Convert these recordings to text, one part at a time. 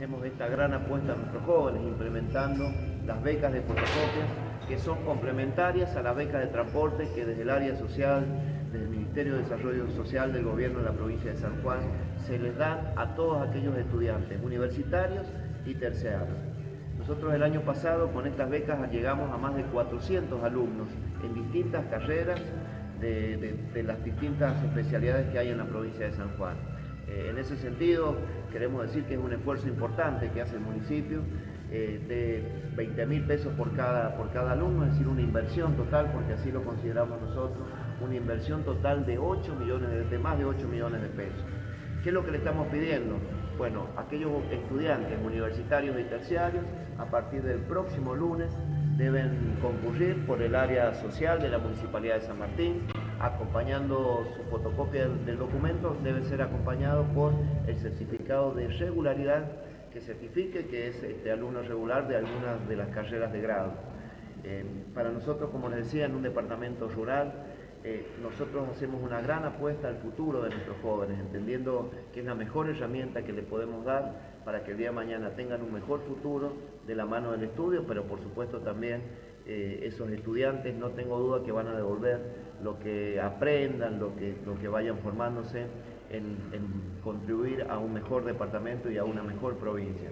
hacemos esta gran apuesta a nuestros jóvenes, implementando las becas de fotocopia, que son complementarias a las becas de transporte que desde el área social, desde el Ministerio de Desarrollo Social del Gobierno de la provincia de San Juan, se les dan a todos aquellos estudiantes universitarios y terciarios. Nosotros el año pasado con estas becas llegamos a más de 400 alumnos en distintas carreras de, las distintas especialidades que hay en la provincia de San Juan. Eh, en ese sentido, queremos decir que es un esfuerzo importante que hace el municipio eh, de 20 mil pesos por cada, por cada alumno, es decir, una inversión total, porque así lo consideramos nosotros, una inversión total de 8 millones, de más de 8 millones de pesos. ¿Qué es lo que le estamos pidiendo? Bueno, aquellos estudiantes universitarios y terciarios, a partir del próximo lunes, deben concurrir por el área social de la Municipalidad de San Martín, acompañando su fotocopia del documento, debe ser acompañado por el certificado de regularidad que certifique que es este alumno regular de algunas de las carreras de grado. Eh, para nosotros, como les decía, en un departamento rural, eh, nosotros hacemos una gran apuesta al futuro de nuestros jóvenes, entendiendo que es la mejor herramienta que le podemos dar para que el día de mañana tengan un mejor futuro de la mano del estudio, pero por supuesto también eh, esos estudiantes no tengo duda que van a devolver lo que aprendan, lo que, lo que vayan formándose en, en contribuir a un mejor departamento y a una mejor provincia.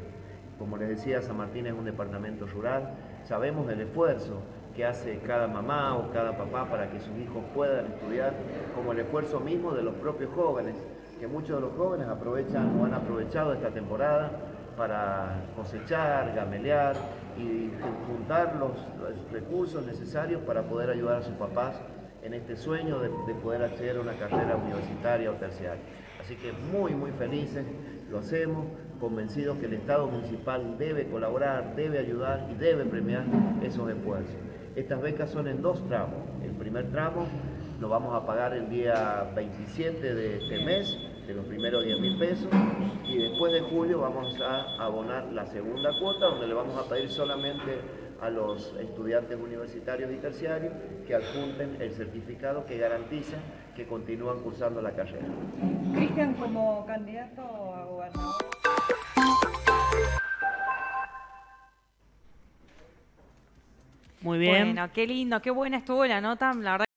Como les decía, San Martín es un departamento rural, sabemos del esfuerzo que hace cada mamá o cada papá para que sus hijos puedan estudiar, como el esfuerzo mismo de los propios jóvenes, que muchos de los jóvenes aprovechan o han aprovechado esta temporada para cosechar, gamelear y juntar los, recursos necesarios para poder ayudar a sus papás en este sueño de, de, poder acceder a una carrera universitaria o terciaria. Así que muy, muy felices, lo hacemos, convencidos que el Estado municipal debe colaborar, debe ayudar y debe premiar esos esfuerzos. Estas becas son en dos tramos. El primer tramo lo vamos a pagar el día 27 de este mes, de los primeros 10 mil pesos, después de julio vamos a abonar la segunda cuota, donde le vamos a pedir solamente a los estudiantes universitarios y terciarios que adjunten el certificado que garantiza que continúan cursando la carrera. Cristian, como candidato a gobernador... Muy bien. Bueno, qué lindo, qué buena estuvo la nota. La verdad